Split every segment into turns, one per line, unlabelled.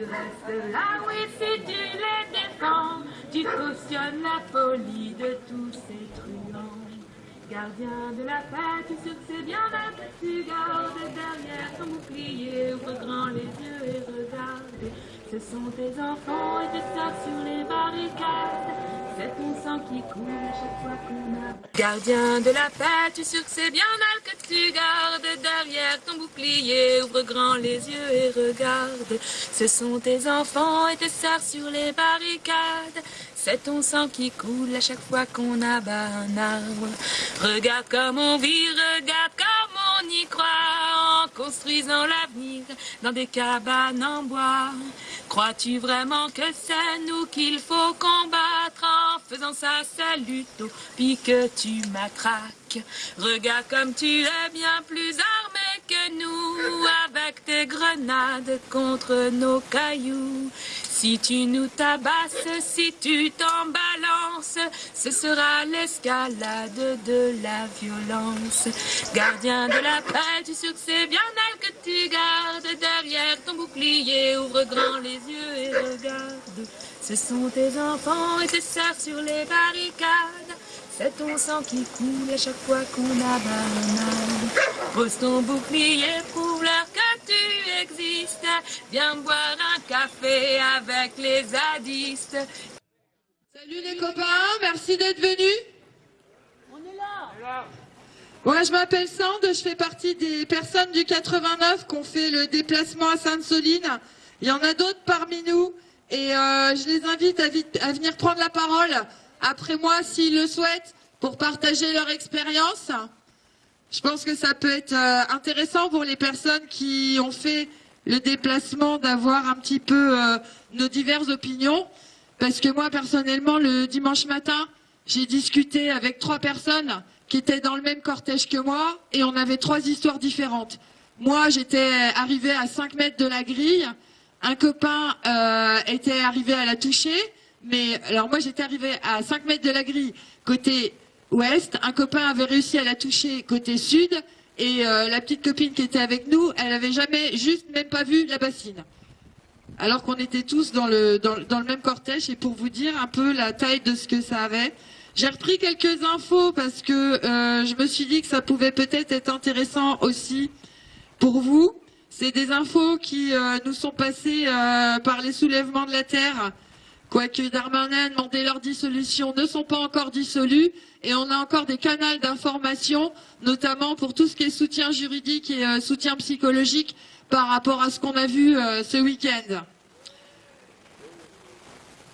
tu restes là, oui, si tu les défends, tu cautionnes la folie de tous ces truands. Gardien de la paix, tu que c'est bien là que tu gardes derrière ton bouclier, ouvre grand les yeux et regarde. Ce sont tes enfants et tes sœurs sur les barricades. C'est. Gardien de la paix, tu sais que c'est bien mal que tu gardes derrière ton bouclier. Ouvre grand les yeux et regarde. Ce sont tes enfants et tes sœurs sur les barricades. C'est ton sang qui coule à chaque fois qu'on abat un arbre. Regarde comme on vit, regarde comme on y croit en construisant l'avenir dans des cabanes en bois. Crois-tu vraiment que c'est nous qu'il faut combattre en faisant ça, c'est l'utopie que tu matraques Regarde comme tu es bien plus armé que nous avec tes grenades contre nos cailloux. Si tu nous tabasses, si tu t'en balances, ce sera l'escalade de la violence. Gardien de la paix, tu c'est bien elle que tu gardes derrière ton bouclier. Ouvre grand les yeux et regarde. Ce sont tes enfants et tes sœurs sur les barricades. C'est ton sang qui coule à chaque fois qu'on arbre. Pose ton bouclier, prouve-leur que tu Viens boire un café avec les zadistes.
Salut les copains, merci d'être venus.
On est là.
Ouais, je m'appelle Sand, je fais partie des personnes du 89 qui ont fait le déplacement à Sainte-Soline. Il y en a d'autres parmi nous et euh, je les invite à, vite- à venir prendre la parole après moi s'ils le souhaitent pour partager leur expérience. Je pense que ça peut être euh, intéressant pour les personnes qui ont fait le déplacement d'avoir un petit peu euh, nos diverses opinions. Parce que moi, personnellement, le dimanche matin, j'ai discuté avec trois personnes qui étaient dans le même cortège que moi et on avait trois histoires différentes. Moi, j'étais arrivé à 5 mètres de la grille. Un copain euh, était arrivé à la toucher. Mais alors moi, j'étais arrivé à 5 mètres de la grille côté ouest. Un copain avait réussi à la toucher côté sud. Et euh, la petite copine qui était avec nous, elle avait jamais, juste même pas vu la bassine alors qu'on était tous dans le, dans, le même cortège. Et pour vous dire un peu la taille de ce que ça avait, j'ai repris quelques infos parce que euh, je me suis dit que ça pouvait peut-être être intéressant aussi pour vous. C'est des infos qui euh, nous sont passées par les soulèvements de la Terre. Quoique Darmanin demandé leur dissolution, ne sont pas encore dissolus et on a encore des canaux d'information, notamment pour tout ce qui est soutien juridique et euh, soutien psychologique par rapport à ce qu'on a vu euh, ce week-end.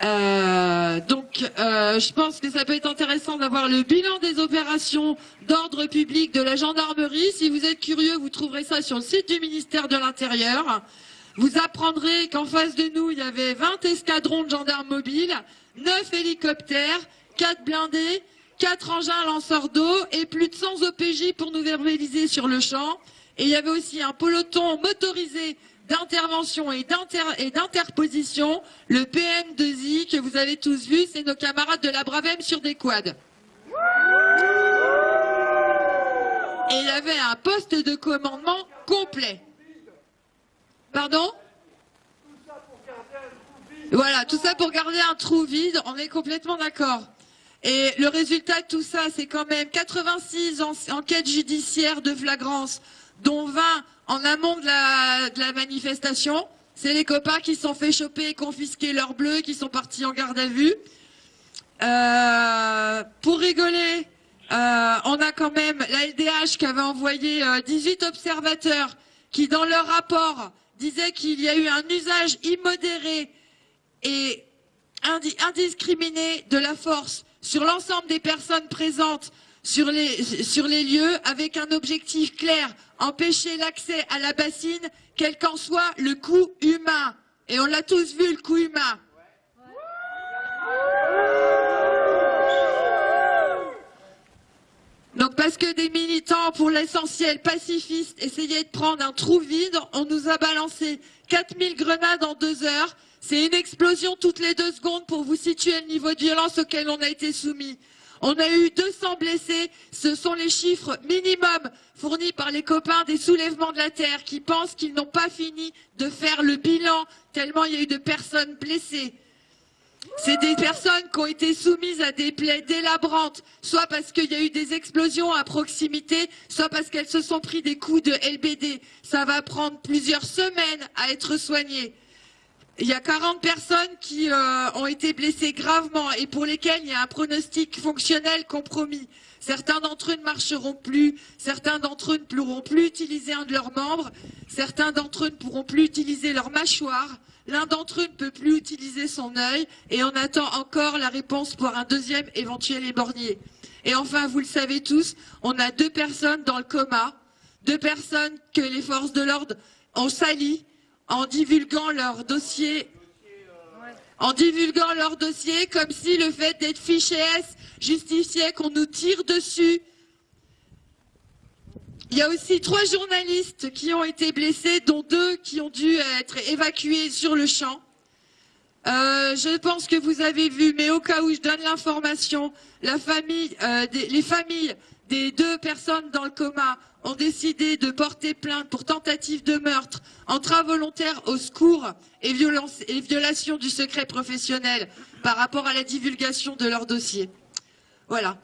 Euh, donc, je pense que ça peut être intéressant d'avoir le bilan des opérations d'ordre public de la gendarmerie. Si vous êtes curieux, vous trouverez ça sur le site du ministère de l'Intérieur. Vous apprendrez qu'en face de nous, il y avait 20 escadrons de gendarmes mobiles, 9 hélicoptères, 4 blindés, 4 engins lanceurs d'eau et plus de 100 OPJ pour nous verbaliser sur le champ. Et il y avait aussi un peloton motorisé d'intervention et d'inter- et d'interposition, le PM2I que vous avez tous vu, c'est nos camarades de la Bravem sur des quads. Et il y avait un poste de commandement complet. Pardon Voilà, tout ça pour garder un trou vide, on est complètement d'accord. Et le résultat de tout ça, c'est quand même 86 en- enquêtes judiciaires de flagrance, dont 20 en amont de la, manifestation. C'est les copains qui sont fait choper et confisquer leurs bleus, qui sont partis en garde à vue. Euh, pour rigoler, euh, on a quand même la LDH qui avait envoyé euh, 18 observateurs qui, dans leur rapport, disaient qu'il y a eu un usage immodéré et indi- indiscriminé de la force sur l'ensemble des personnes présentes sur les, sur les lieux avec un objectif clair, empêcher l'accès à la bassine, quel qu'en soit le coût humain. Et on l'a tous vu, le coût humain. Donc parce que des militants, pour l'essentiel pacifistes, essayaient de prendre un trou vide, on nous a balancé 4000 grenades en deux heures. C'est une explosion toutes les deux secondes pour vous situer le niveau de violence auquel on a été soumis. On a eu 200 blessés. Ce sont les chiffres minimum fournis par les copains des soulèvements de la Terre qui pensent qu'ils n'ont pas fini de faire le bilan tellement il y a eu de personnes blessées. C'est des personnes qui ont été soumises à des plaies délabrantes, soit parce qu'il y a eu des explosions à proximité, soit parce qu'elles se sont pris des coups de LBD. Ça va prendre plusieurs semaines à être soigné. Il y a 40 personnes qui euh, ont été blessées gravement et pour lesquelles il y a un pronostic fonctionnel compromis. Certains d'entre eux ne marcheront plus, certains d'entre eux ne pourront plus utiliser un de leurs membres, certains d'entre eux ne pourront plus utiliser leur mâchoire, L'un d'entre eux ne peut plus utiliser son œil et on attend encore la réponse pour un deuxième éventuel éborgné. Et enfin, vous le savez tous, on a deux personnes dans le coma, deux personnes que les forces de l'ordre ont sali en divulguant leur dossier en divulguant leur dossier comme si le fait d'être fiché S justifiait qu'on nous tire dessus il y a aussi trois journalistes qui ont été blessés, dont deux qui ont dû être évacués sur le champ. Euh, je pense que vous avez vu, mais au cas où je donne l'information, euh, les familles des deux personnes dans le coma ont décidé de porter plainte pour tentative de meurtre, entrave volontaire au secours et, violence, et violation du secret professionnel par rapport à la divulgation de leur dossier. Voilà.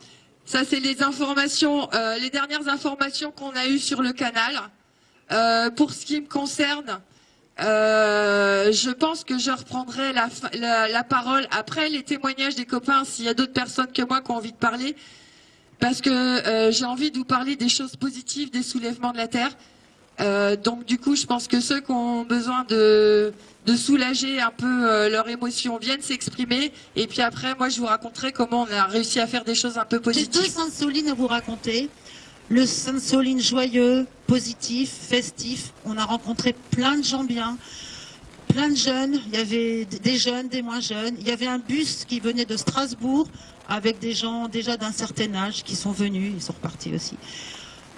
Ça, c'est les informations, euh, les dernières informations qu'on a eues sur le canal. Euh, pour ce qui me concerne, euh, je pense que je reprendrai la, parole après les témoignages des copains, s'il y a d'autres personnes que moi qui ont envie de parler, parce que j'ai envie de vous parler des choses positives des soulèvements de la Terre. donc du coup, je pense que ceux qui ont besoin de, de soulager un peu euh, leurs émotions, viennent s'exprimer. Et puis après, moi, je vous raconterai comment on a réussi à faire des choses un peu positives.
J'ai deux Sainte-Soline à vous raconter. Le Sainte-Soline joyeux, positif, festif. On a rencontré plein de gens bien, plein de jeunes. Il y avait des jeunes, des moins jeunes. Il y avait un bus qui venait de Strasbourg avec des gens déjà d'un certain âge qui sont venus. Ils sont repartis aussi.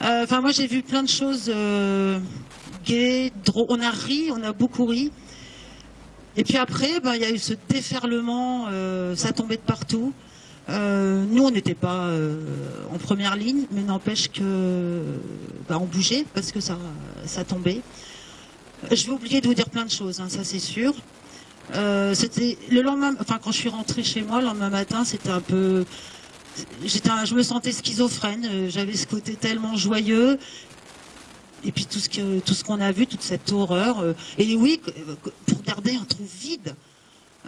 Euh, enfin, moi, j'ai vu plein de choses euh, gaies, drôles. On a ri, on a beaucoup ri. Et puis après, ben, il y a eu ce déferlement, euh, ça tombait de partout. Euh, nous, on n'était pas euh, en première ligne, mais n'empêche que ben, on bougeait parce que ça, ça tombait. Je vais oublier de vous dire plein de choses, hein, ça c'est sûr. c'était le lendemain, enfin quand je suis rentrée chez moi le lendemain matin, c'était un peu, je me sentais schizophrène. J'avais ce côté tellement joyeux et puis tout ce que tout ce qu'on a vu, toute cette horreur. Euh, et oui, pour garder un trou vide,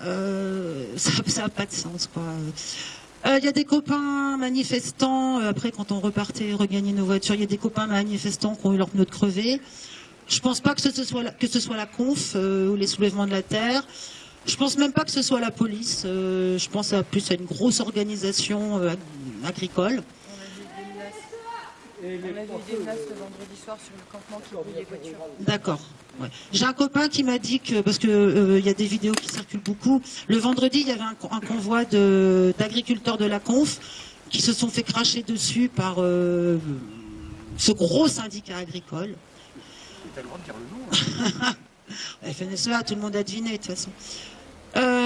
euh, ça n'a pas de sens, quoi. Il euh, y a des copains manifestants, après quand on repartait regagner nos voitures, il y a des copains manifestants qui ont eu leurs pneus crevés. Je pense pas que ce soit la, que conf ou les soulèvements de la terre. Je pense même pas que ce soit la police. je pense à plus à une grosse organisation agricole. On a vu des menaces le vendredi soir sur le campement qui brûle les voitures. D'accord. J'ai un copain qui m'a dit que, parce qu'il euh, y a des vidéos qui circulent beaucoup, le vendredi, il y avait un, convoi d'agriculteurs de, la Conf qui se sont fait cracher dessus par euh, ce gros syndicat agricole. C'est le droit de dire le nom. Hein. FNSEA, tout le monde a deviné de toute façon. Euh,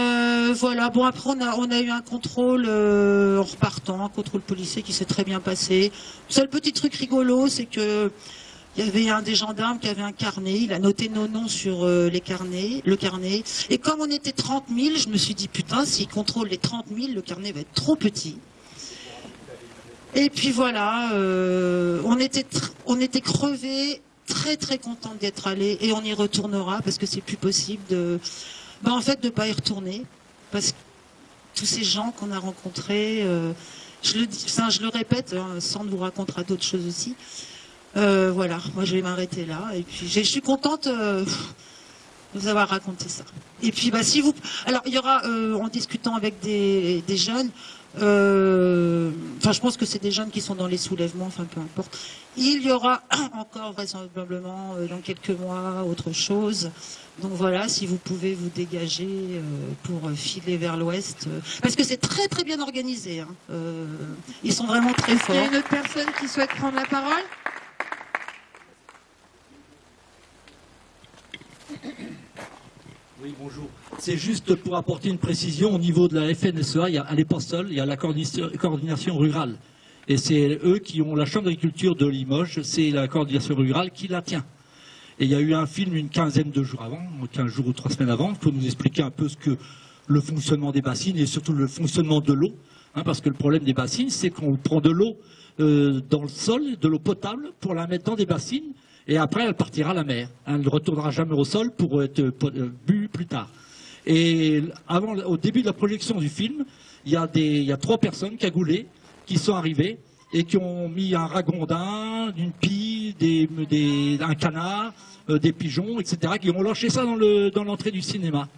voilà, bon après on a, eu un contrôle euh, en repartant, un contrôle policier qui s'est très bien passé. Le seul petit truc rigolo, c'est que il y avait un des gendarmes qui avait un carnet, il a noté nos noms sur euh, les carnets, le carnet. Et comme on était 30 000, je me suis dit, putain, s'il contrôle les 30 000, le carnet va être trop petit. Et puis voilà, on, était on crevés, très très contents d'y être allés, et on y retournera parce que c'est plus possible de bah, en fait, de ne pas y retourner. Parce que tous ces gens qu'on a rencontrés, euh, je, le dis, je le répète, hein, sans vous raconter d'autres choses aussi. Euh, voilà, moi je vais m'arrêter là. Et puis je suis contente euh, de vous avoir raconté ça. Et puis bah, si vous. Alors il y aura, en discutant avec des, des jeunes, enfin je pense que c'est des jeunes qui sont dans les soulèvements, enfin peu importe. Il y aura encore vraisemblablement dans quelques mois autre chose. Donc voilà, si vous pouvez vous dégager euh, pour filer vers l'ouest, euh, parce que c'est très très bien organisé. Hein. Euh, ils sont vraiment très forts. Il
y a une autre personne qui souhaite prendre la parole?
Oui, bonjour. C'est juste pour apporter une précision au niveau de la FNSEA, il y a, elle n'est pas seule, il y a la coordination rurale. Et c'est eux qui ont la chambre d'agriculture de Limoges, c'est la coordination rurale qui la tient. Et il y a eu un film une quinzaine de jours avant, 15 jours ou trois semaines avant, pour nous expliquer un peu ce que le fonctionnement des bassines et surtout le fonctionnement de l'eau. Hein, parce que le problème des bassines, c'est qu'on prend de l'eau euh, dans le sol, de l'eau potable, pour la mettre dans des bassines, et après elle partira à la mer. Elle ne retournera jamais au sol pour être euh, bu plus tard. Et avant, au début de la projection du film, il y il y a trois personnes cagoulées qui sont arrivées et qui ont mis un ragondin, une pie, des, un canard, euh, des pigeons, etc., qui ont lâché ça dans l'entrée du cinéma.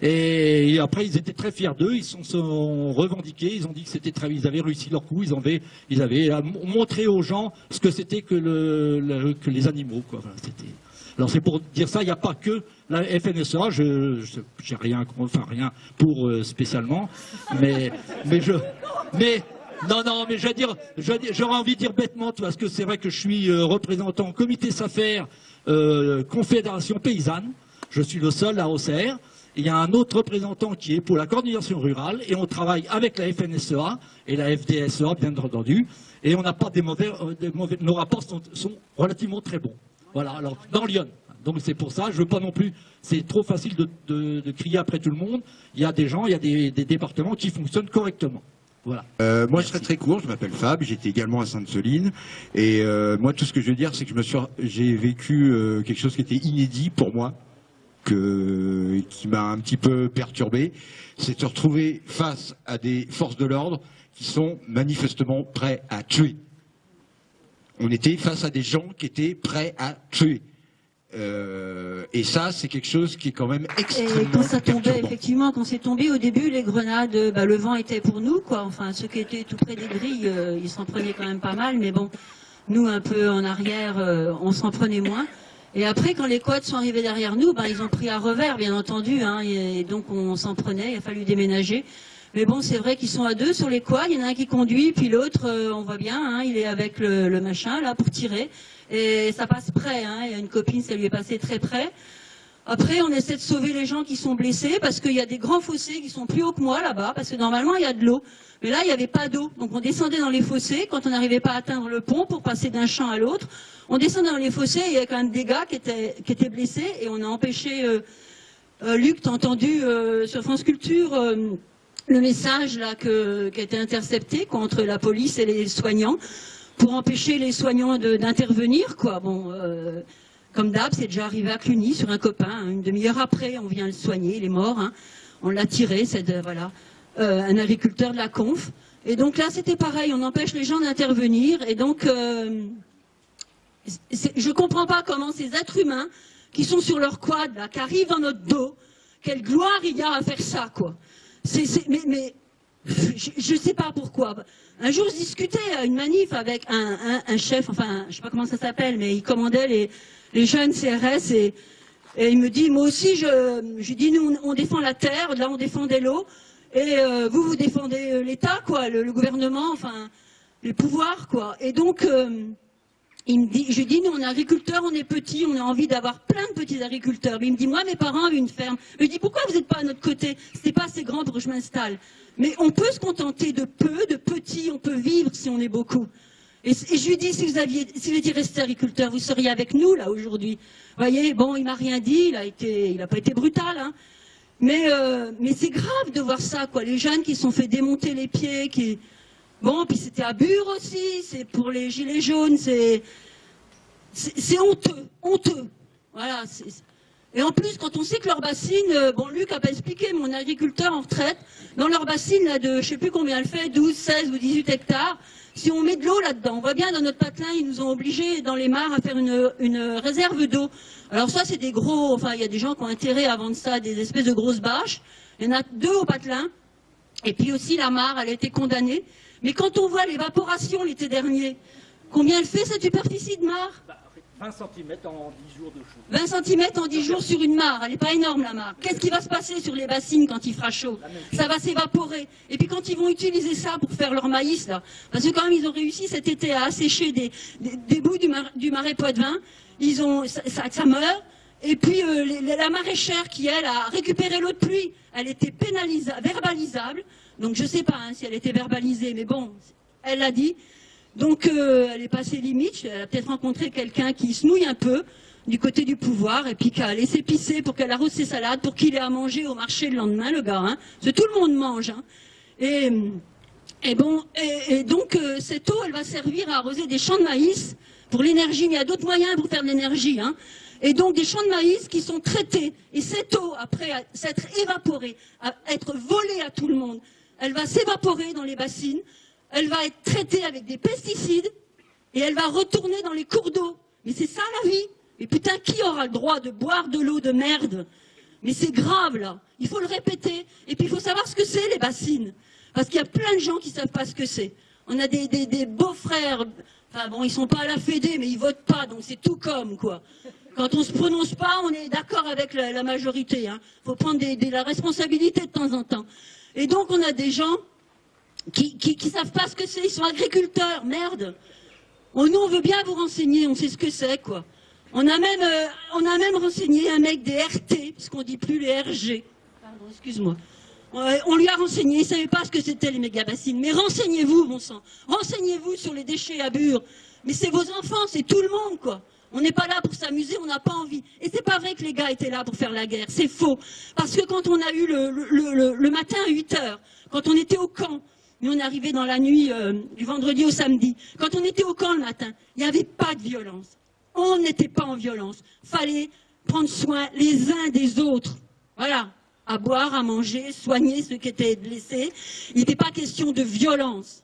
Et, après, ils étaient très fiers d'eux, ils se sont, revendiqués, ils ont dit que c'était très, ils avaient réussi leur coup, ils avaient, ils avaient montré aux gens ce que c'était que, le, que les animaux. Quoi. alors c'est pour dire ça, il n'y a pas que la FNSA, je n'ai rien, enfin rien pour euh, spécialement, mais, mais je, mais non, non, mais dire, j'aurais envie de dire bêtement, parce que c'est vrai que je suis euh, représentant comité SAFER, euh, Confédération Paysanne. Je suis le seul à OCR. Il y a un autre représentant qui est pour la coordination rurale et on travaille avec la FNSEA et la FDSEA, bien entendu. Et on n'a pas euh, des mauvais, nos rapports sont, relativement très bons. Voilà, alors, dans Lyon. Donc c'est pour ça, je veux pas non plus, c'est trop facile de, crier après tout le monde. Il y a des gens, il y a des départements qui fonctionnent correctement.
Euh, moi, je serai très court. Je m'appelle Fab. J'étais également à Sainte-Soline. Et euh, moi, tout ce que je veux dire, c'est que je me suis, j'ai vécu euh, quelque chose qui était inédit pour moi, que, qui m'a un petit peu perturbé. C'est de se retrouver face à des forces de l'ordre qui sont manifestement prêts à tuer. On était face à des gens qui étaient prêts à tuer. Euh, et ça, c'est quelque chose qui est quand même extrêmement. Et
quand ça tombait, effectivement, quand c'est tombé au début, les grenades, bah, le vent était pour nous, quoi. Enfin, ceux qui étaient tout près des grilles, euh, ils s'en prenaient quand même pas mal, mais bon, nous un peu en arrière, euh, on s'en prenait moins. Et après, quand les quads sont arrivés derrière nous, bah, ils ont pris à revers, bien entendu, hein, et donc on s'en prenait. Il a fallu déménager. Mais bon, c'est vrai qu'ils sont à deux sur les quads. Il y en a un qui conduit, puis l'autre, on voit bien, hein, il est avec le, machin là pour tirer et ça passe près. Hein. Il y a une copine, ça lui est passé très près. Après, on essaie de sauver les gens qui sont blessés parce qu'il y a des grands fossés qui sont plus hauts que moi là-bas, parce que normalement il y a de l'eau. Mais là, il n'y avait pas d'eau. Donc on descendait dans les fossés quand on n'arrivait pas à atteindre le pont pour passer d'un champ à l'autre. On descendait dans les fossés, il y avait quand même des gars qui étaient, blessés et on a empêché... Euh, euh, Luc, t'as entendu euh, sur France Culture le message là que, qui a été intercepté contre la police et les soignants pour empêcher les soignants d'intervenir, quoi. Bon, euh, comme d'hab, c'est déjà arrivé à Cluny sur un copain. Hein. une demi-heure après, on vient le soigner, il est mort. Hein. on l'a tiré, c'est voilà, euh, un agriculteur de la conf. Et donc là, c'était pareil, on empêche les gens d'intervenir. Et donc, euh, je ne comprends pas comment ces êtres humains qui sont sur leur quad, là, qui arrivent dans notre dos, quelle gloire il y a à faire ça, quoi. Mais, je ne sais pas pourquoi. Un jour, je discutais à une manif avec un, chef, enfin, je ne sais pas comment ça s'appelle, mais il commandait les, jeunes CRS et, il me dit, moi aussi, je, je dis, nous, on défend la terre, là, on défendait l'eau, et euh, vous, vous défendez l'État, quoi, le, gouvernement, enfin, les pouvoirs, quoi. Et donc, euh, il me dit, je dis, nous, on est agriculteurs, on est petits, on a envie d'avoir plein de petits agriculteurs. Mais il me dit, moi, mes parents avaient une ferme. Je lui dis, pourquoi vous n'êtes pas à notre côté? C'est pas assez grand pour que je m'installe. Mais on peut se contenter de peu, de petits, on peut vivre si on est beaucoup. Et, je lui dis, si vous aviez, si vous étiez resté agriculteur, vous seriez avec nous, là, aujourd'hui. Vous voyez, bon, il m'a rien dit, il a été, il n'a pas été brutal, hein. Mais, euh, mais c'est grave de voir ça, quoi. Les jeunes qui sont fait démonter les pieds, qui... Bon, puis c'était à Bure aussi, c'est pour les gilets jaunes, c'est... C'est honteux, honteux. Voilà, et en plus, quand on sait que leur bassine, euh, bon, Luc a pas expliqué, mon agriculteur en retraite, dans leur bassine là, de, je sais plus combien elle fait, 12, 16 ou 18 hectares, si on met de l'eau là-dedans, on voit bien dans notre patelin, ils nous ont obligés dans les mares à faire une, une réserve d'eau. Alors ça, c'est des gros, enfin, il y a des gens qui ont intérêt à vendre ça, des espèces de grosses bâches. Il y en a deux au patelin. Et puis aussi la mare, elle a été condamnée. Mais quand on voit l'évaporation l'été dernier, combien elle fait cette superficie de mare?
20 cm en 10 jours de chaud.
20 cm en 10 jours sur une mare, elle n'est pas énorme la mare. Qu'est-ce qui va se passer sur les bassines quand il fera chaud? Ça va s'évaporer. Et puis quand ils vont utiliser ça pour faire leur maïs, là, parce que quand même ils ont réussi cet été à assécher des, des, bouts du, marais Poitevin, ils ont, ça, ça, meurt, Et puis la maraîchère qui, elle, a récupéré l'eau de pluie, elle était pénalisable, verbalisable. Donc je ne sais pas hein, si elle était verbalisée, mais bon, elle l'a dit. Donc elle est passée limite, elle a peut-être rencontré quelqu'un qui se mouille un peu du côté du pouvoir et puis qu'elle laissé pisser pour qu'elle arrose ses salades pour qu'il ait à manger au marché le lendemain, le gars. Hein. Tout le monde mange. Hein. Et, donc euh, cette eau, elle va servir à arroser des champs de maïs pour l'énergie, il y a d'autres moyens pour faire de l'énergie. Et donc des champs de maïs qui sont traités. Et cette eau, après s'être évaporée, être volée à tout le monde, elle va s'évaporer dans les bassines, elle va être traitée avec des pesticides et elle va retourner dans les cours d'eau. Mais c'est ça la vie. Mais putain, qui aura le droit de boire de l'eau de merde? Mais c'est grave, là. Il faut le répéter. Et puis, il faut savoir ce que c'est, les bassines. Parce qu'il y a plein de gens qui ne savent pas ce que c'est. On a des, beaux-frères. Enfin, bon, ils sont pas à la Fédé, mais ils votent pas, donc c'est tout comme, quoi. Quand on se prononce pas, on est d'accord avec la, majorité. Il hein. faut prendre la responsabilité de temps en temps. Et donc, on a des gens qui ne savent pas ce que c'est. Ils sont agriculteurs. Merde. Oh, nous, on veut bien vous renseigner. On sait ce que c'est, quoi. On a même, euh, renseigné un mec des RT, puisqu'on dit plus les RG. Pardon, excuse-moi. On lui a renseigné, il ne savait pas ce que c'était les méga-bassines. Mais renseignez-vous, mon sang. Renseignez-vous sur les déchets à Bure. Mais c'est vos enfants, c'est tout le monde, quoi. On n'est pas là pour s'amuser, on n'a pas envie. Et c'est pas vrai que les gars étaient là pour faire la guerre, c'est faux. Parce que quand on a eu le, matin à 8 heures, quand on était au camp, mais on arrivé dans la nuit euh, du vendredi au samedi, quand on était au camp le matin, il n'y avait pas de violence on n'était pas en violence. Fallait prendre soin les uns des autres. Voilà, à boire, à manger, soigner ceux qui étaient blessés. Il n'était pas question de violence.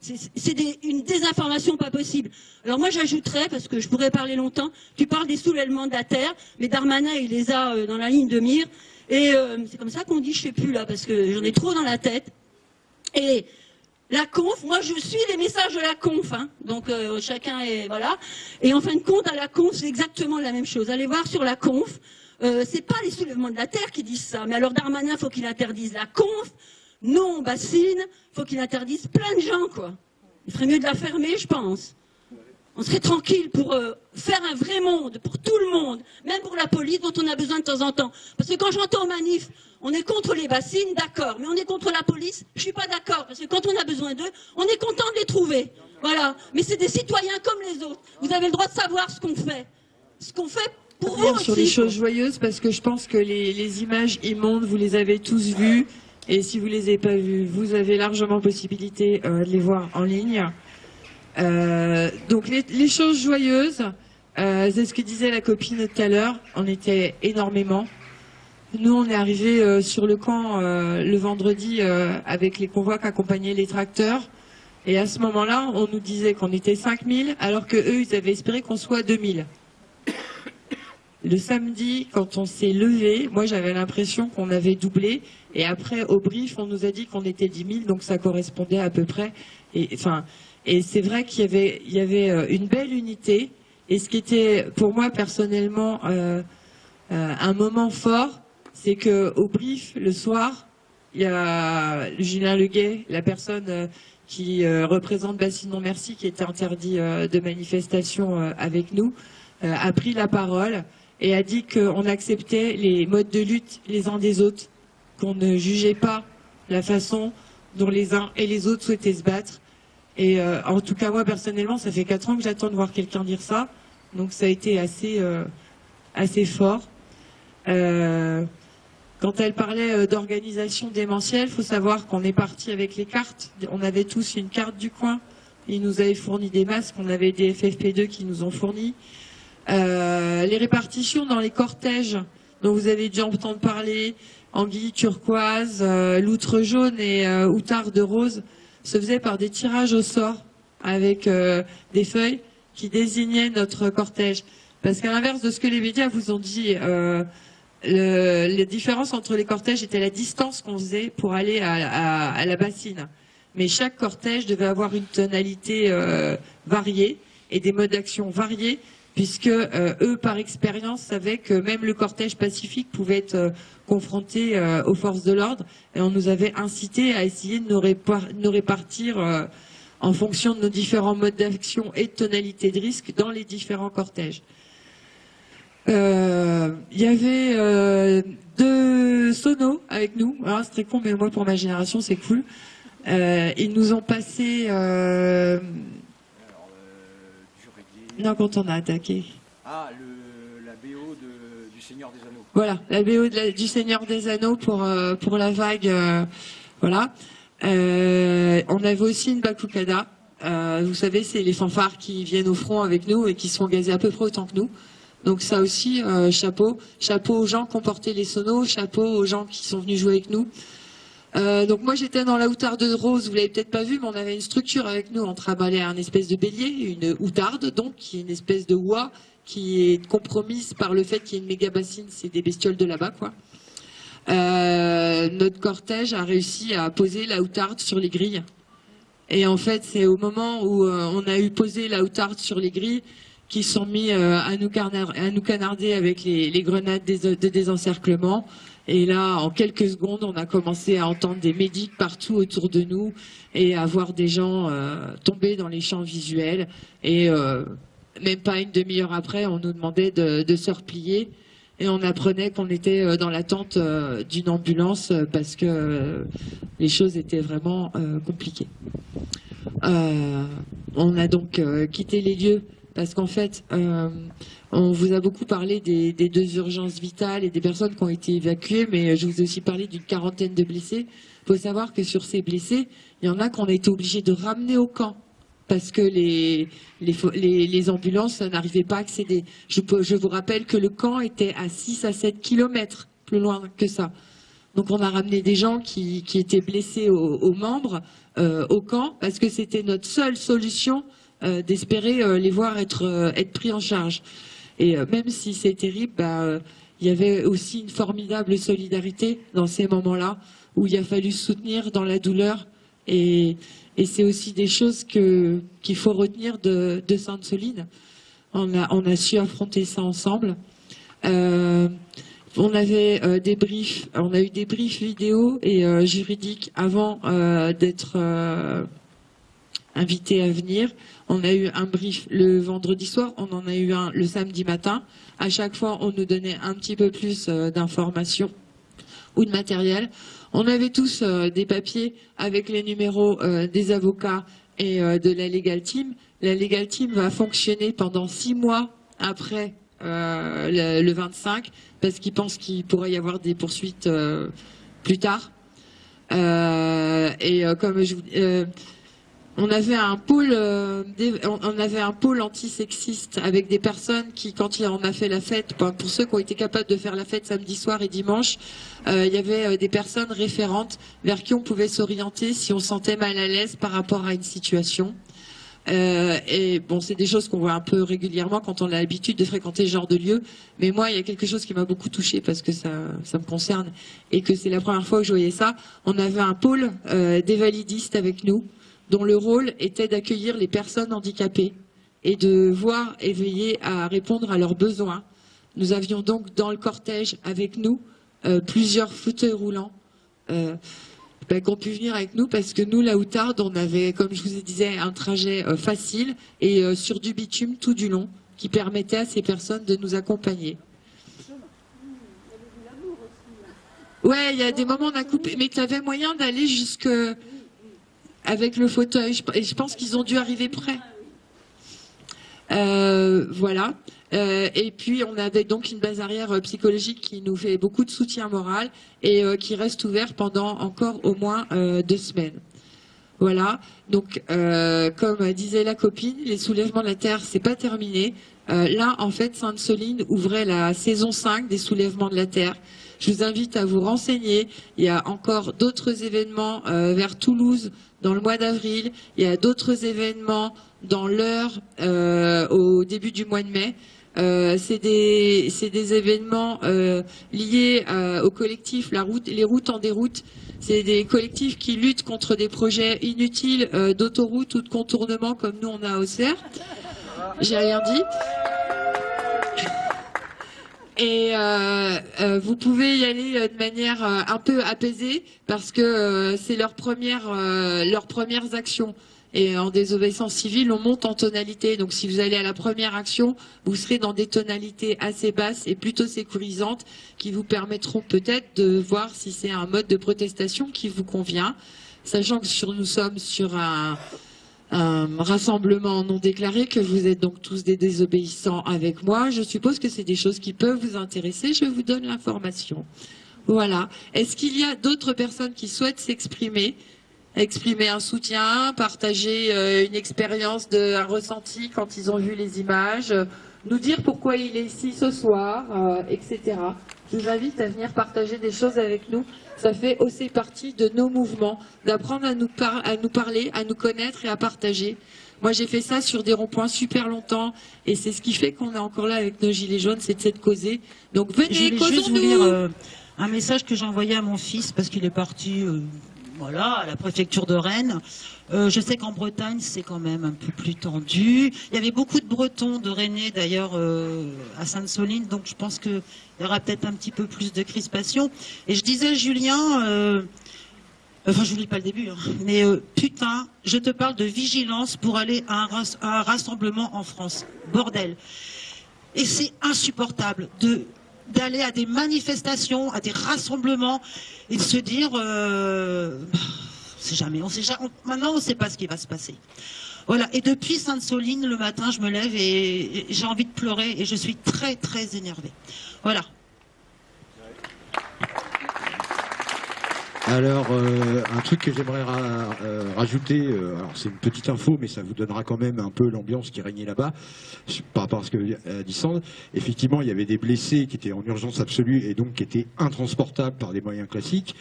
C'est une désinformation pas possible. Alors moi j'ajouterais, parce que je pourrais parler longtemps, tu parles des soulèvements de la terre, mais Darmanin il les a euh, dans la ligne de mire, et euh, c'est comme ça qu'on dit, je sais plus là, parce que j'en ai trop dans la tête. Et la conf, moi je suis les messages de la conf, hein. donc euh, chacun est voilà. Et en fin de compte, à la conf, c'est exactement la même chose. Allez voir sur la conf, euh, c'est pas les soulèvements de la terre qui disent ça, mais alors Darmanin, faut qu'il interdise la conf, non bassine, faut qu'il interdise plein de gens quoi. Il ferait mieux de la fermer, je pense. On serait tranquille pour euh, faire un vrai monde, pour tout le monde, même pour la police dont on a besoin de temps en temps. Parce que quand j'entends manif, on est contre les bassines, d'accord, mais on est contre la police, je suis pas d'accord, parce que quand on a besoin d'eux, on est content de les trouver. Voilà. Mais c'est des citoyens comme les autres. Vous avez le droit de savoir ce qu'on fait. Ce qu'on fait pour vous
sur les choses joyeuses, parce que je pense que les, images immondes, vous les avez tous vues. Et si vous les avez pas vues, vous avez largement possibilité euh, de les voir en ligne. Euh, donc les, choses joyeuses, euh, c'est ce que disait la copine tout à l'heure, on était énormément. Nous, on est arrivé sur le camp le vendredi avec les convois qui accompagnaient les tracteurs. Et à ce moment-là, on nous disait qu'on était 5000, alors que eux, ils avaient espéré qu'on soit 2000. Le samedi, quand on s'est levé, moi j'avais l'impression qu'on avait doublé. Et après, au brief, on nous a dit qu'on était 10 000, donc ça correspondait à peu près. Et c'est vrai qu'il y avait, il y avait euh, une belle unité. Et ce qui était pour moi personnellement euh, euh, un moment fort, c'est que au brief le soir, il y a Julien Leguet, la personne qui représente Bassinon Merci, qui était interdit de manifestation avec nous, a pris la parole et a dit qu'on acceptait les modes de lutte les uns des autres, qu'on ne jugeait pas la façon dont les uns et les autres souhaitaient se battre, et euh, en tout cas, moi, personnellement, ça fait quatre ans que j'attends de voir quelqu'un dire ça. Donc ça a été assez, euh, assez fort. Euh, quand elle parlait d'organisation démentielle, il faut savoir qu'on est parti avec les cartes. On avait tous une carte du coin. Ils nous avaient fourni des masques. On avait des FFP2 qui nous ont fourni. Les répartitions dans les cortèges dont vous avez dû entendre parler, anguille turquoise, loutre jaune et outard de rose, se faisait par des tirages au sort avec euh, des feuilles qui désignaient notre cortège. Parce qu'à l'inverse de ce que les médias vous ont dit, euh, le, la différence entre les cortèges était la distance qu'on faisait pour aller à, la bassine. Mais chaque cortège devait avoir une tonalité euh, variée et des modes d'action variés, puisque eux, par expérience, savaient que même le cortège pacifique pouvait être confrontés euh, aux forces de l'ordre et on nous avait incité à essayer de nous, répartir euh, en fonction de nos différents modes d'action et de tonalité de risque dans les différents cortèges. Il y avait deux sonos avec nous. Alors c'est très con, mais moi pour ma génération c'est cool. ils nous ont passé. Non, quand on a attaqué.
Ah, la BO du Seigneur des Anneaux.
Voilà, la BO du Seigneur des Anneaux pour, pour la vague. voilà. on avait aussi une Bakukada. Euh, vous savez, c'est les fanfares qui viennent au front avec nous et qui sont gazés à peu près autant que nous. Donc ça aussi, euh, chapeau. Chapeau aux gens qui ont porté les sonos, chapeau aux gens qui sont venus jouer avec nous. Euh, donc moi j'étais dans la outarde de rose, vous l'avez peut-être pas vu, mais on avait une structure avec nous, on travaillait un espèce de bélier, une outarde donc, qui est une espèce de oie qui est compromise par le fait qu'il y ait une méga bassine, c'est des bestioles de là-bas quoi. notre cortège a réussi à poser la outarde sur les grilles et en fait, c'est au moment où euh, on a eu posé la outarde sur les grilles qu'ils sont mis euh, à, à, nous canarder avec les, grenades de désencerclement. Et là, en quelques secondes, on a commencé à entendre des médics partout autour de nous et à voir des gens euh, tomber dans les champs visuels. Et même pas une demi-heure après, on nous demandait de, se replier et on apprenait qu'on était dans l'attente d'une ambulance parce que les choses étaient vraiment compliquées. Euh, on a donc euh, quitté les lieux parce qu'en fait, euh, on vous a beaucoup parlé des, deux urgences vitales et des personnes qui ont été évacuées, mais je vous ai aussi parlé d'une quarantaine de blessés. Il faut savoir que sur ces blessés, il y en a qu'on a été obligés de ramener au camp parce que les, ambulances n'arrivaient pas à accéder. Je, vous rappelle que le camp était à 6 à 7 kilomètres plus loin que ça. Donc on a ramené des gens qui, étaient blessés aux membres euh, au camp parce que c'était notre seule solution d'espérer euh, les voir être, être pris en charge. Et même si c'est terrible, bah, il y avait aussi une formidable solidarité dans ces moments-là où il a fallu soutenir dans la douleur et, c'est aussi des choses qu'il faut retenir de, Sainte-Soline. On a, on a su affronter ça ensemble. On avait euh, des briefs, on a eu des briefs vidéo et euh, juridiques avant euh, d'être invité à venir. On a eu un brief le vendredi soir, on en a eu un le samedi matin. À chaque fois, on nous donnait un petit peu plus d'informations ou de matériel. On avait tous des papiers avec les numéros des avocats et de la Legal Team. La Legal Team va fonctionner pendant six mois après le, le, 25 parce qu'ils pensent qu'il pourrait y avoir des poursuites euh, plus tard. Euh, et euh, comme je on avait un pôle, on avait un pôle antisexiste avec des personnes qui, quand on a fait la fête, pour ceux qui ont été capables de faire la fête samedi soir et dimanche, il y avait des personnes référentes vers qui on pouvait s'orienter si on sentait mal à l'aise par rapport à une situation. Euh, et bon, c'est des choses qu'on voit un peu régulièrement quand on a l'habitude de fréquenter ce genre de lieu. Mais moi, il y a quelque chose qui m'a beaucoup touchée parce que ça, ça me concerne et que c'est la première fois que je voyais ça. On avait un pôle euh, des validistes avec nous, dont le rôle était d'accueillir les personnes handicapées et de voir et veiller à répondre à leurs besoins. Nous avions donc dans le cortège avec nous euh, plusieurs fauteuils roulants. Euh, ben, qu'on pu venir avec nous parce que nous, la Outarde, on avait, comme je vous disais, un trajet euh, facile et sur du bitume tout du long qui permettait à ces personnes de nous accompagner. Ouais, il y a des moments on a coupé, mais tu avais moyen d'aller jusque avec le fauteuil. Et je pense qu'ils ont dû arriver près. Euh, voilà. Euh, et puis on avait donc une base arrière euh, psychologique qui nous fait beaucoup de soutien moral et qui reste ouvert pendant encore au moins deux semaines. Voilà. Donc comme disait la copine, les soulèvements de la terre c'est pas terminé. là en fait Sainte-Soline ouvrait la saison 5 des soulèvements de la terre. Je vous invite à vous renseigner. Il y a encore d'autres événements vers Toulouse dans le mois d'avril. Il y a d'autres événements dans l'heure au début du mois de mai. Euh, c'est des, des, événements euh, liés euh, au collectif La Route, les routes en déroute. C'est des collectifs qui luttent contre des projets inutiles d'autoroute ou de contournement comme nous on a au CER. J'ai rien dit. Et vous pouvez y aller de manière un peu apaisée parce que c'est leur première, leurs premières actions. Et en désobéissance civile, on monte en tonalité. Donc si vous allez à la première action, vous serez dans des tonalités assez basses et plutôt sécurisantes qui vous permettront peut-être de voir si c'est un mode de protestation qui vous convient. Sachant que sur, nous sommes sur un, rassemblement non déclaré, que vous êtes donc tous des désobéissants avec moi, je suppose que c'est des choses qui peuvent vous intéresser. Je vous donne l'information. Voilà. Est-ce qu'il y a d'autres personnes qui souhaitent s'exprimer? Exprimer un soutien, partager euh, une expérience, un ressenti quand ils ont vu les images, nous dire pourquoi il est ici ce soir, euh, etc. Je vous invite à venir partager des choses avec nous. Ça fait aussi partie de nos mouvements, d'apprendre à, nous à nous parler, à nous connaître et à partager. Moi, j'ai fait ça sur des ronds-points super longtemps, et c'est ce qui fait qu'on est encore là avec nos gilets jaunes, c'est de cette causer. Donc venez, causons-nous
euh, un message que j'ai envoyé à mon fils parce qu'il est parti voilà, à la préfecture de Rennes. Euh, je sais qu'en Bretagne, c'est quand même un peu plus tendu. Il y avait beaucoup de Bretons, de Rennais d'ailleurs, euh, à Sainte-Soline, donc je pense qu'il y aura peut-être un petit peu plus de crispation. Et je disais, Julien, euh, enfin je vous lis pas le début, hein, mais putain, je te parle de vigilance pour aller à un rassemblement en France. Bordel. Et c'est insupportable de d'aller à des manifestations, à des rassemblements et de se dire, on sait sait jamais, maintenant on ne sait pas ce qui va se passer. Voilà, et depuis Sainte-Soline, le matin, je me lève et j'ai envie de pleurer et je suis très très énervée. Voilà.
Alors, euh, un truc que j'aimerais euh, rajouter, euh, alors c'est une petite info, mais ça vous donnera quand même un peu l'ambiance qui régnait là-bas, par rapport à ce que dit Sand. Effectivement, il y avait des blessés qui étaient en urgence absolue et donc qui étaient intransportables par des moyens classiques.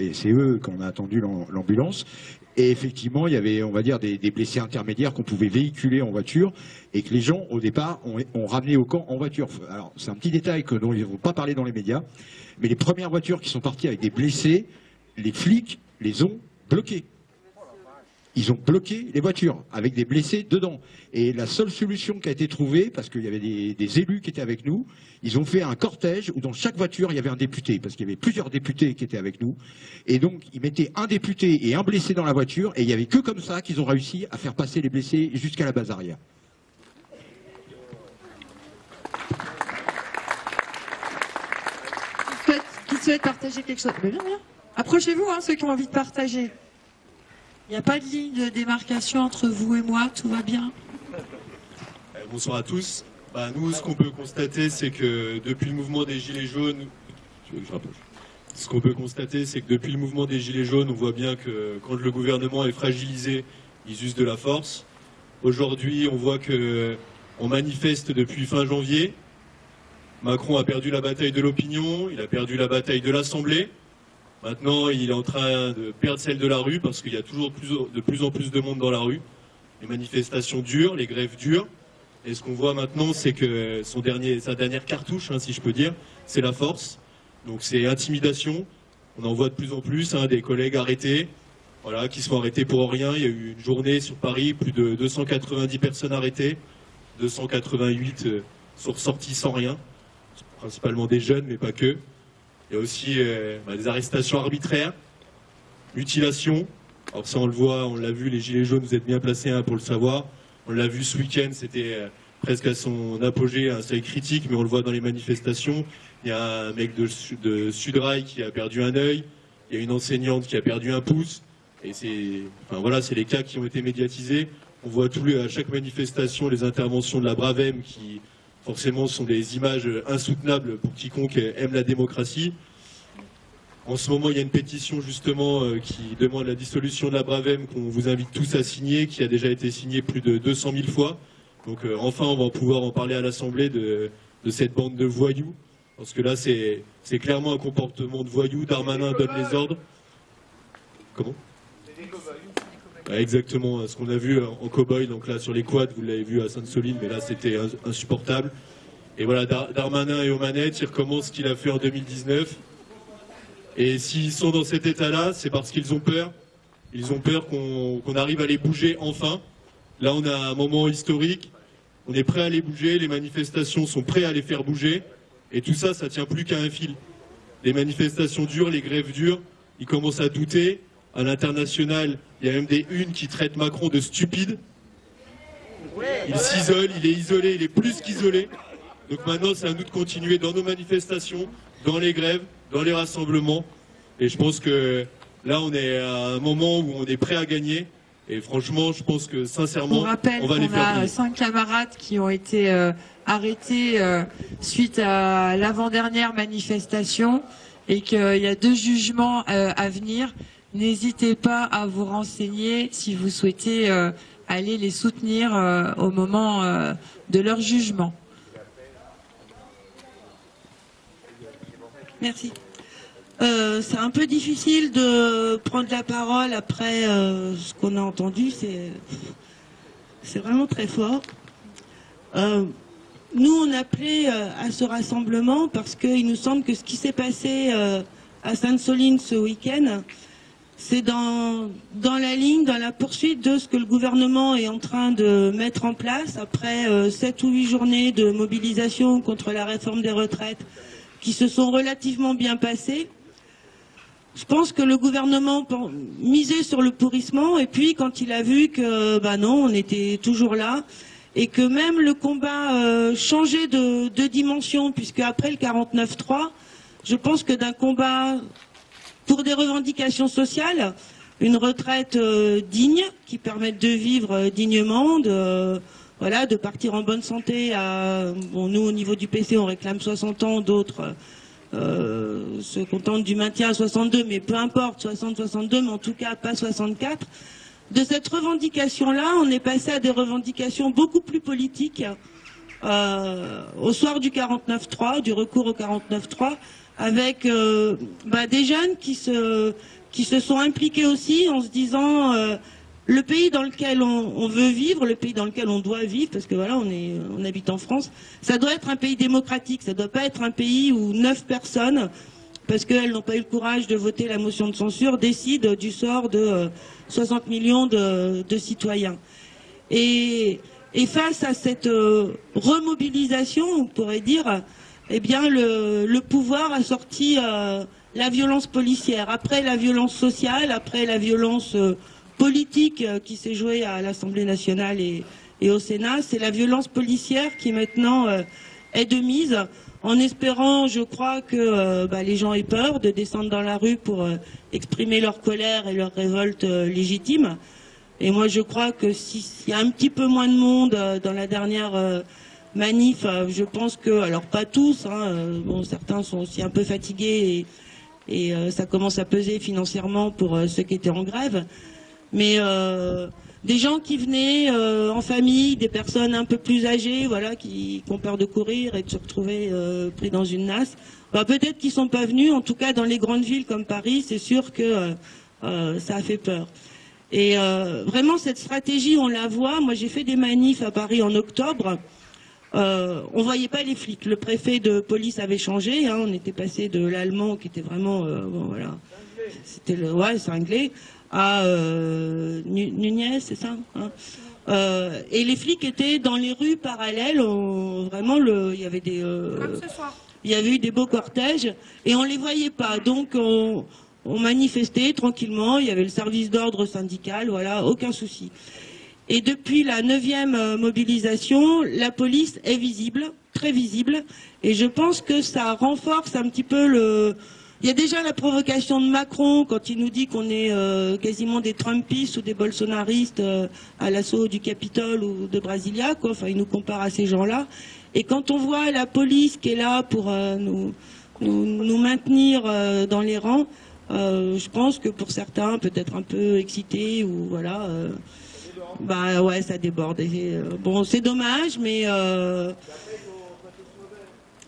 et c'est eux qu'on a attendu l'ambulance. Et effectivement, il y avait, on va dire, des, blessés intermédiaires qu'on pouvait véhiculer en voiture et que les gens, au départ, ont, ramené au camp en voiture. Alors, c'est un petit détail que dont ils ne vont pas parler dans les médias, mais les premières voitures qui sont parties avec des blessés, les flics les ont bloqués. Ils ont bloqué les voitures avec des blessés dedans. Et la seule solution qui a été trouvée, parce qu'il y avait des, élus qui étaient avec nous, ils ont fait un cortège où dans chaque voiture il y avait un député, parce qu'il y avait plusieurs députés qui étaient avec nous. Et donc ils mettaient un député et un blessé dans la voiture, et il n'y avait que comme ça qu'ils ont réussi à faire passer les blessés jusqu'à la base arrière.
Qui souhaite partager quelque chose? Approchez-vous, hein, ceux qui ont envie de partager. Il n'y a pas de ligne de démarcation entre vous et moi, tout va bien
euh, Bonsoir à tous. Bah, nous, ce qu'on peut constater, c'est que depuis le mouvement des Gilets jaunes, ce qu'on peut constater, c'est que depuis le mouvement des Gilets jaunes, on voit bien que quand le gouvernement est fragilisé, ils usent de la force. Aujourd'hui, on voit qu'on manifeste depuis fin janvier. Macron a perdu la bataille de l'opinion, il a perdu la bataille de l'Assemblée. Maintenant, il est en train de perdre celle de la rue parce qu'il y a toujours de plus en plus de monde dans la rue. Les manifestations durent, les grèves durent. Et ce qu'on voit maintenant, c'est que son dernier, sa dernière cartouche, hein, si je peux dire, c'est la force. Donc c'est intimidation. On en voit de plus en plus hein, des collègues arrêtés, voilà, qui sont arrêtés pour rien. Il y a eu une journée sur Paris, plus de 290 personnes arrêtées, 288 euh, sont ressortis sans rien, principalement des jeunes, mais pas que. Il y a aussi euh, bah, des arrestations arbitraires, mutilation. Alors ça, on le voit, on l'a vu, les Gilets jaunes, vous êtes bien placés hein, pour le savoir. On l'a vu ce week-end, c'était euh, presque à son apogée, un seuil critique, mais on le voit dans les manifestations. Il y a un mec de, de Sudrail qui a perdu un œil. Il y a une enseignante qui a perdu un pouce. Et c'est, enfin voilà, les cas qui ont été médiatisés. On voit tous à chaque manifestation les interventions de la Bravem qui forcément ce sont des images insoutenables pour quiconque aime la démocratie. En ce moment, il y a une pétition justement euh, qui demande la dissolution de la Bravem qu'on vous invite tous à signer, qui a déjà été signée plus de 200 000 fois. Donc euh, enfin, on va pouvoir en parler à l'Assemblée de, cette bande de voyous. Parce que là, c'est clairement un comportement de voyous. Darmanin donne les ordres. Comment? Exactement, hein, ce qu'on a vu en cow-boy, donc là sur les quads, vous l'avez vu à Sainte-Soline, mais là c'était insupportable. Et voilà, Darmanin et aux manettes, il recommence ce qu'il a fait en 2019. Et s'ils sont dans cet état-là, c'est parce qu'ils ont peur. Ils ont peur qu'on arrive à les bouger enfin. Là, on a un moment historique. On est prêt à les bouger. Les manifestations sont prêtes à les faire bouger. Et tout ça, ça tient plus qu'à un fil. Les manifestations dures, les grèves dures, ils commencent à douter. À l'international, il y a même des unes qui traitent Macron de stupide. Il s'isole, il est isolé, il est plus qu'isolé. Donc maintenant, c'est à nous de continuer dans nos manifestations, dans les grèves, dans les rassemblements. Et je pense que là, on est à un moment où on est prêt à gagner. Et franchement, je pense que sincèrement, on, va les faire.
On a cinq camarades qui ont été euh, arrêtés euh, suite à l'avant-dernière manifestation et qu'il y a deux jugements euh, à venir. N'hésitez pas à vous renseigner si vous souhaitez aller les soutenir au moment de leur jugement.
Merci. Euh, c'est un peu difficile de prendre la parole après euh, ce qu'on a entendu. C'est vraiment très fort. Euh, nous, on appelait à ce rassemblement parce qu'il nous semble que ce qui s'est passé à Sainte-Soline ce week-end, c'est dans, la ligne, dans la poursuite de ce que le gouvernement est en train de mettre en place après sept ou huit journées de mobilisation contre la réforme des retraites qui se sont relativement bien passées. Je pense que le gouvernement misait sur le pourrissement et puis quand il a vu que bah non, on était toujours là et que même le combat euh, changeait de, dimension puisque après le 49-3, je pense que d'un combat pour des revendications sociales, une retraite euh, digne qui permette de vivre euh, dignement, de voilà, de partir en bonne santé. À, bon, nous, au niveau du PC, on réclame 60 ans, d'autres euh, se contentent du maintien à 62, mais peu importe, 60, 62, mais en tout cas pas 64. De cette revendication-là, on est passé à des revendications beaucoup plus politiques euh, au soir du 49-3, du recours au 49-3, avec euh, bah, des jeunes qui se, qui se sont impliqués aussi en se disant le pays dans lequel on, veut vivre, le pays dans lequel on doit vivre, parce que voilà, on, est, on habite en France, ça doit être un pays démocratique, ça ne doit pas être un pays où neuf personnes, parce qu'elles n'ont pas eu le courage de voter la motion de censure, décident du sort de 60 euh, millions de, citoyens. Et, face à cette euh, remobilisation, on pourrait dire, eh bien, le, pouvoir a sorti euh, la violence policière. Après la violence sociale, après la violence politique euh, qui s'est jouée à l'Assemblée nationale et, au Sénat. C'est la violence policière qui maintenant euh, est de mise, en espérant, je crois, que euh, bah, les gens aient peur de descendre dans la rue pour exprimer leur colère et leur révolte légitime. Et moi, je crois que s'il y a un petit peu moins de monde dans la dernière manif, je pense que, alors pas tous, hein, bon, certains sont aussi un peu fatigués et, et ça commence à peser financièrement pour ceux qui étaient en grève mais euh, des gens qui venaient euh, en famille, des personnes un peu plus âgées, voilà, qui, ont peur de courir et de se retrouver euh, pris dans une nasse. Bah, peut-être qu'ils sont pas venus, en tout cas dans les grandes villes comme Paris, c'est sûr que ça a fait peur. Et vraiment cette stratégie, on la voit. Moi, j'ai fait des manifs à Paris en octobre. Euh, on voyait pas les flics. Le préfet de police avait changé. Hein. on était passé de l'allemand qui était vraiment, bon, voilà, c'était le, ouais, cinglé, à euh, Nunez, c'est ça hein euh, Et les flics étaient dans les rues parallèles. vraiment, le, il y avait des, euh, il y avait eu des beaux cortèges et on les voyait pas. Donc on, manifestait tranquillement. Il y avait le service d'ordre syndical. Voilà, aucun souci. Et depuis la neuvième mobilisation, la police est visible, très visible, et je pense que ça renforce un petit peu le, il y a déjà la provocation de Macron quand il nous dit qu'on est euh, quasiment des Trumpistes ou des bolsonaristes euh, à l'assaut du Capitole ou de Brasilia. Quoi. Enfin, il nous compare à ces gens-là. Et quand on voit la police qui est là pour euh, nous, maintenir dans les rangs, je pense que pour certains, peut-être un peu excités ou voilà, bah ouais, ça déborde. bon, c'est dommage, mais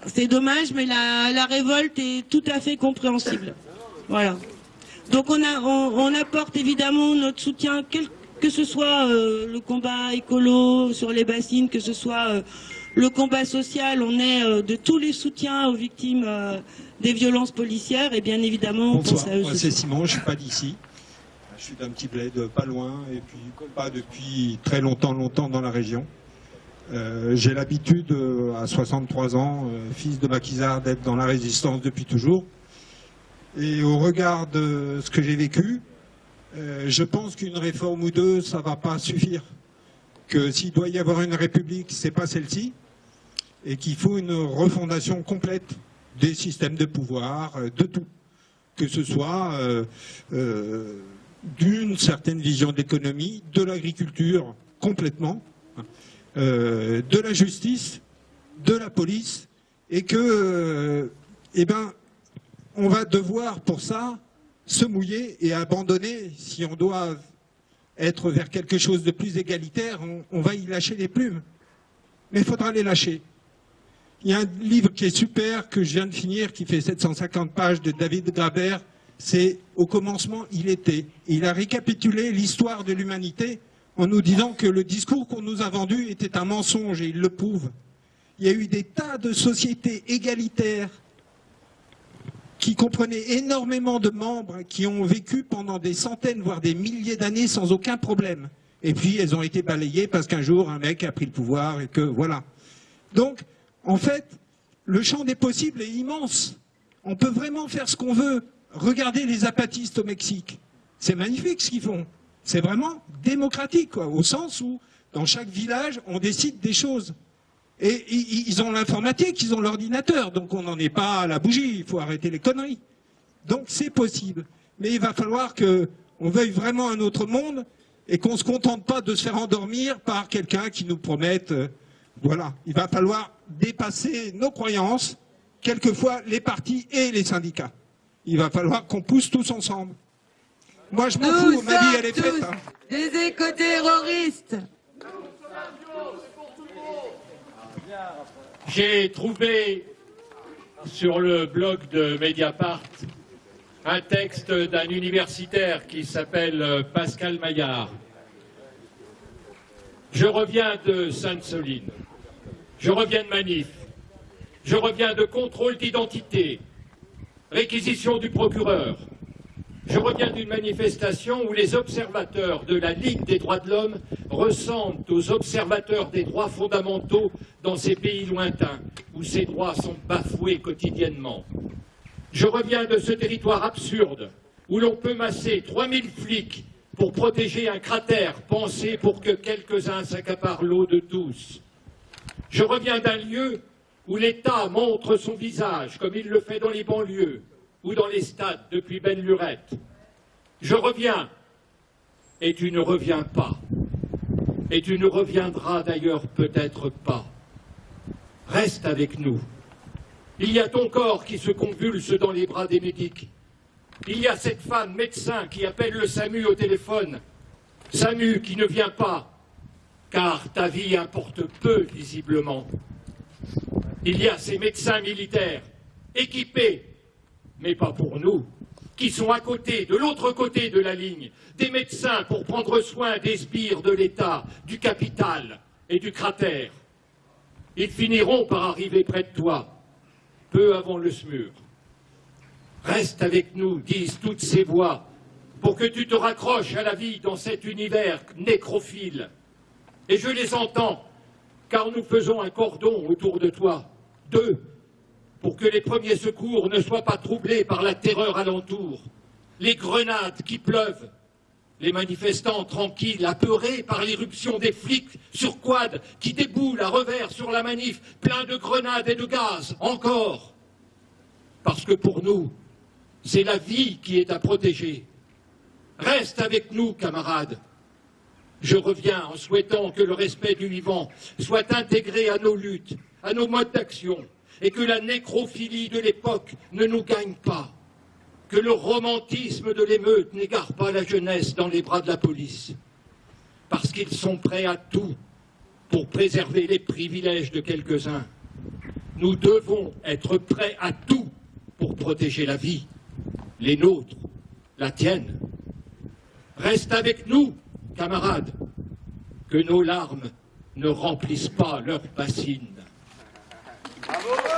c'est dommage, mais la, révolte est tout à fait compréhensible. Voilà. Donc on, apporte évidemment notre soutien, que ce soit euh, le combat écolo sur les bassines, que ce soit euh, le combat social, on est euh, de tous les soutiens aux victimes des violences policières et bien évidemment
on pense à eux. Moi c'est Simon, je suis pas d'ici. Je suis d'un petit bled pas loin et puis pas depuis très longtemps, longtemps dans la région. Euh, J'ai l'habitude, euh, à 63 ans, euh, fils de maquisard, d'être dans la résistance depuis toujours. Et au regard de ce que j'ai vécu, je pense qu'une réforme ou deux, ça va pas suffire. Que s'il doit y avoir une république, c'est pas celle-ci, et qu'il faut une refondation complète des systèmes de pouvoir, de tout. Que ce soit d'une certaine vision d'économie, de l'agriculture complètement, euh, de la justice, de la police, et que, euh, eh ben, on va devoir pour ça se mouiller et abandonner, si on doit être vers quelque chose de plus égalitaire, on, on va y lâcher les plumes. Mais il faudra les lâcher. Il y a un livre qui est super, que je viens de finir, qui fait 750 pages de David Graber. C'est Au commencement, il était. Il a récapitulé l'histoire de l'humanité en nous disant que le discours qu'on nous a vendu était un mensonge et il le prouve. Il y a eu des tas de sociétés égalitaires qui comprenaient énormément de membres qui ont vécu pendant des centaines, voire des milliers d'années sans aucun problème. Et puis elles ont été balayées parce qu'un jour un mec a pris le pouvoir et que voilà. Donc, en fait, le champ des possibles est immense. On peut vraiment faire ce qu'on veut. Regardez les apatistes au Mexique. C'est magnifique ce qu'ils font. C'est vraiment démocratique, au sens où, dans chaque village, on décide des choses. Et ils ont l'informatique, ils ont l'ordinateur, donc on n'en est pas à la bougie, il faut arrêter les conneries. Donc c'est possible. Mais il va falloir qu'on veuille vraiment un autre monde et qu'on ne se contente pas de se faire endormir par quelqu'un qui nous promette... Euh, voilà, il va falloir dépasser nos croyances, quelquefois les partis et les syndicats. Il va falloir qu'on pousse tous ensemble. Moi, je m'en fous, ma vie, elle est faite. Hein.
Des éco-terroristes.
J'ai trouvé sur le blog de Mediapart un texte d'un universitaire qui s'appelle Pascal Maillard. Je reviens de Sainte-Soline. Je reviens de manif. Je reviens de contrôle d'identité, réquisition du procureur. Je reviens d'une manifestation où les observateurs de la Ligue des droits de l'homme ressemblent aux observateurs des droits fondamentaux dans ces pays lointains où ces droits sont bafoués quotidiennement. Je reviens de ce territoire absurde où l'on peut masser 3000 flics pour protéger un cratère pensé pour que quelques-uns s'accaparent l'eau de tous. Je reviens d'un lieu où l'État montre son visage, comme il le fait dans les banlieues ou dans les stades depuis belle lurette. Je reviens, et tu ne reviens pas, et tu ne reviendras d'ailleurs peut-être pas. Reste avec nous. Il y a ton corps qui se convulse dans les bras des médics. Il y a cette femme médecin qui appelle le SAMU au téléphone. SAMU qui ne vient pas, car ta vie importe peu, visiblement. Il y a ces médecins militaires, équipés, mais pas pour nous, qui sont à côté, de l'autre côté de la ligne, des médecins pour prendre soin des sbires de l'État, du capital et du cratère. Ils finiront par arriver près de toi, peu avant le SMUR. Reste avec nous, disent toutes ces voix, pour que tu te raccroches à la vie dans cet univers nécrophile. Et je les entends, car nous faisons un cordon autour de toi, deux, pour que les premiers secours ne soient pas troublés par la terreur alentour, les grenades qui pleuvent, les manifestants tranquilles, apeurés par l'irruption des flics sur quad qui déboulent à revers sur la manif, plein de grenades et de gaz, encore. Parce que pour nous, c'est la vie qui est à protéger. Reste avec nous, camarades. Je reviens en souhaitant que le respect du vivant soit intégré à nos luttes, à nos modes d'action, et que la nécrophilie de l'époque ne nous gagne pas, que le romantisme de l'émeute n'égare pas la jeunesse dans les bras de la police, parce qu'ils sont prêts à tout pour préserver les privilèges de quelques-uns. Nous devons être prêts à tout pour protéger la vie les nôtres, la tienne. Reste avec nous, camarades, que nos larmes ne remplissent pas leurs bassines. Alô!